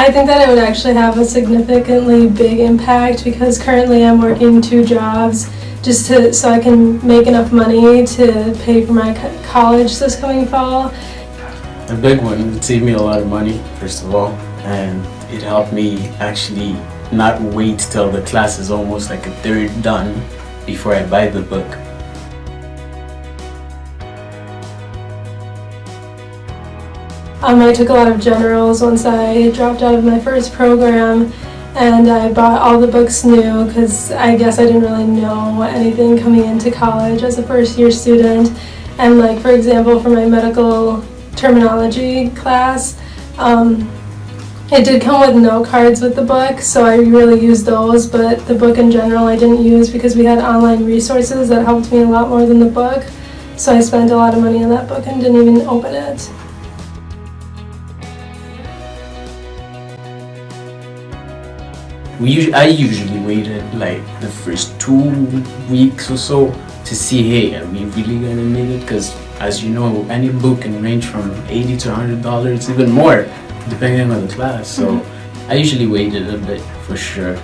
I think that it would actually have a significantly big impact because currently I'm working two jobs just to so I can make enough money to pay for my college this coming fall. A big one. It saved me a lot of money, first of all, and it helped me actually not wait till the class is almost like a third done before I buy the book. Um, I took a lot of generals once I dropped out of my first program, and I bought all the books new because I guess I didn't really know anything coming into college as a first year student. And, like, for example, for my medical terminology class, um, it did come with note cards with the book, so I really used those, but the book in general I didn't use because we had online resources that helped me a lot more than the book. So I spent a lot of money on that book and didn't even open it. We usually, I usually waited like the first two weeks or so to see, hey, are we really gonna make it? Because as you know, any book can range from eighty to hundred dollars, even more, depending on the class. So I usually waited a bit for sure.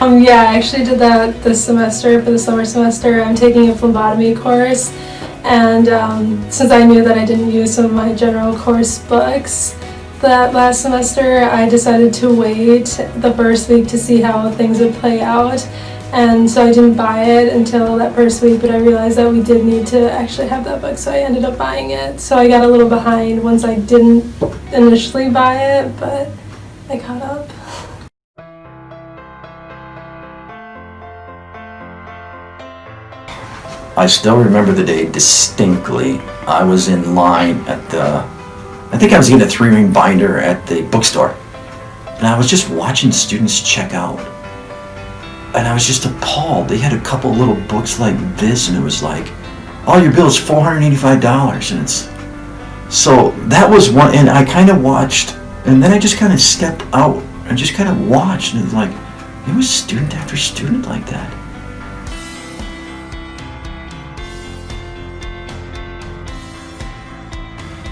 Um, yeah, I actually did that this semester for the summer semester. I'm taking a phlebotomy course, and um, since I knew that I didn't use some of my general course books that last semester, I decided to wait the first week to see how things would play out. And so I didn't buy it until that first week, but I realized that we did need to actually have that book, so I ended up buying it. So I got a little behind once I didn't initially buy it, but I caught up. I still remember the day distinctly. I was in line at the, I think I was getting a three ring binder at the bookstore. And I was just watching students check out. And I was just appalled. They had a couple little books like this, and it was like, all your bill is $485. And it's, so that was one, and I kind of watched, and then I just kind of stepped out and just kind of watched, and it was like, it was student after student like that.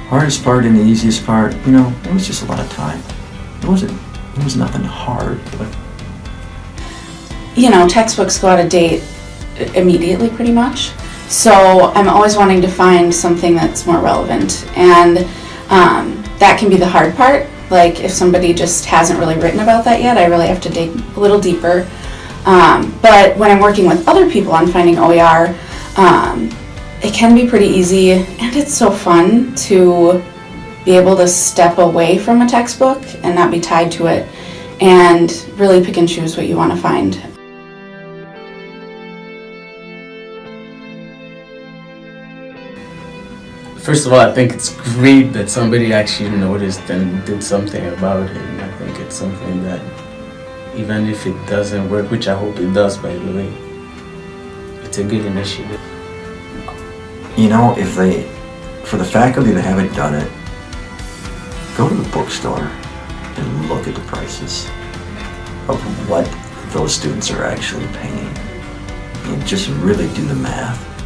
Hardest part and the easiest part, you know, it was just a lot of time. It wasn't, it was nothing hard, but you know, textbooks go out of date immediately pretty much. So I'm always wanting to find something that's more relevant. And um, that can be the hard part. Like if somebody just hasn't really written about that yet, I really have to dig a little deeper. Um, but when I'm working with other people on finding OER, um, it can be pretty easy and it's so fun to be able to step away from a textbook and not be tied to it and really pick and choose what you want to find. First of all, I think it's great that somebody actually noticed and did something about it. And I think it's something that, even if it doesn't work, which I hope it does, by the way, it's a good initiative. You know, if they, for the faculty that haven't done it, go to the bookstore and look at the prices of what those students are actually paying. And just really do the math.